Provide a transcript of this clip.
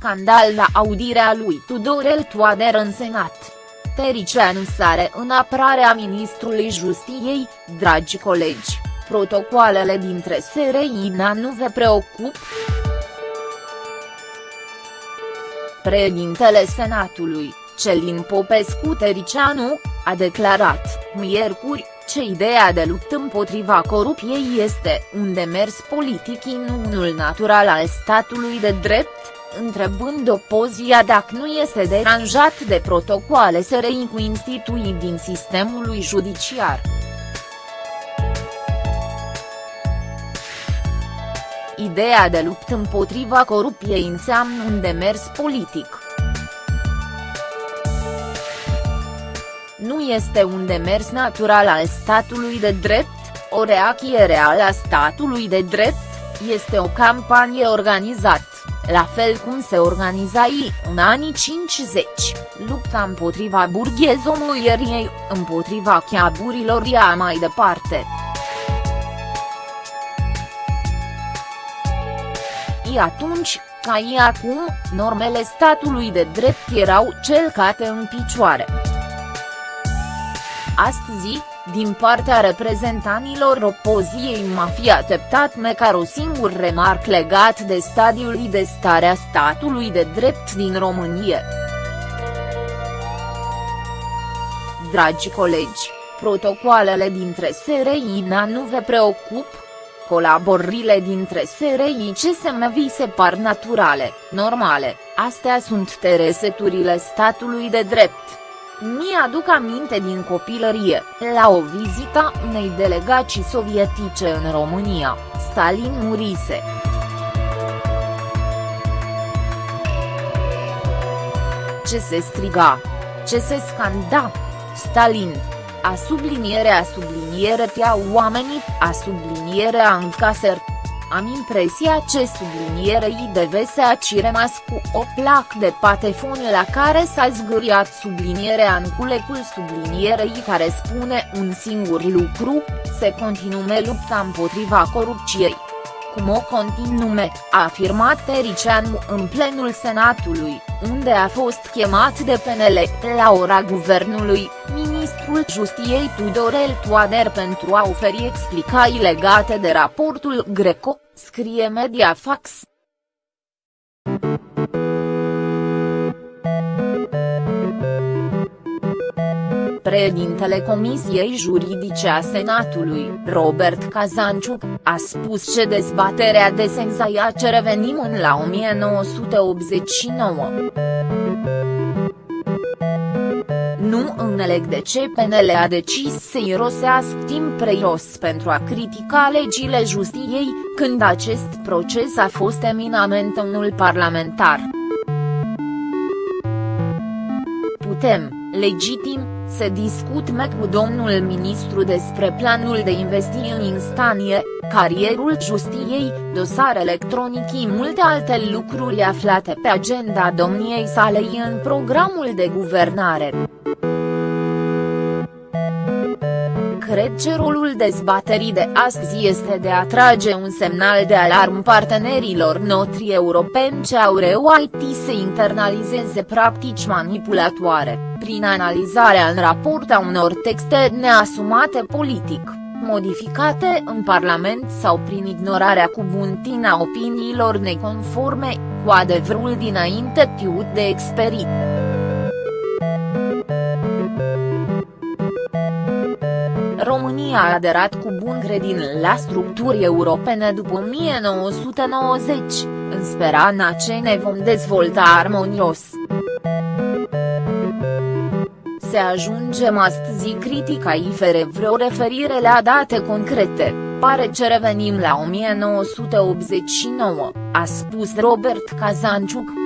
scandal la audirea lui Tudorel Toader în Senat. Tericianu sare în apărarea ministrului Justiției, dragi colegi, protocoalele dintre SRI nu vă preocup? Președintele Senatului, Celin Popescu Tericianu, a declarat, miercuri, ce ideea de luptă împotriva corupției este un demers politic în unul natural al statului de drept, întrebând opozia dacă nu este deranjat de protocoale SRI cu instituii din sistemul judiciar. Ideea de luptă împotriva corupției înseamnă un demers politic. Nu este un demers natural al statului de drept, o reacție reală a statului de drept, este o campanie organizată, la fel cum se organiza ei în anii 50, lupta împotriva burghezomulierii, împotriva chiaburilor ea mai departe. Și atunci, ca ei acum, normele statului de drept erau celcate în picioare. Astăzi, din partea reprezentanilor opoziei mafia teptat măcar o singur remarc legat de stadiul de stare a statului de drept din România. Dragi colegi, protocoalele dintre SRI nu vă preocup? Colaborările dintre SRI CSM vi se par naturale, normale, astea sunt tereseturile statului de drept. Mi-aduc aminte din copilărie, la o vizită unei delegații sovietice în România, Stalin murise. Ce se striga? Ce se scanda? Stalin! A subliniere a subliniere tea oamenii, a subliniere a încaser. Am impresia ce sublinierei devese a rămas cu o plac de patefon la care s-a zgâriat sublinierea în culecul sublinierei care spune un singur lucru, se continume lupta împotriva corupției. Cum o continume, a afirmat Tericianu în plenul Senatului, unde a fost chemat de PNL, la ora guvernului, ministrul Justiei Tudorel Toader pentru a oferi explicații legate de raportul Greco, scrie Mediafax. Președintele Comisiei Juridice a Senatului, Robert Kazanciuc, a spus că dezbaterea de senzaia ce revenim în la 1989. Nu înțeleg de ce PNL a decis să irosească timp preios pentru a critica legile justiției, când acest proces a fost eminamente unul parlamentar. Putem, legitim, să discutăm cu domnul ministru despre planul de investiții în instanie, carierul justiției, dosar electronic și multe alte lucruri aflate pe agenda domniei sale în programul de guvernare. Cred că rolul dezbaterii de astăzi este de a trage un semnal de alarm partenerilor noștri europeni ce au reușit să internalizeze practici manipulatoare, prin analizarea în raport a unor texte neasumate politic, modificate în Parlament sau prin ignorarea cu buntina opiniilor neconforme, cu adevărul dinainte tiut de experit. România a aderat cu bun credin la structuri europene după 1990, în speranța ce ne vom dezvolta armonios. Se ajungem astăzi critica i fere vreo referire la date concrete, pare ce revenim la 1989, a spus Robert Kazanciuc.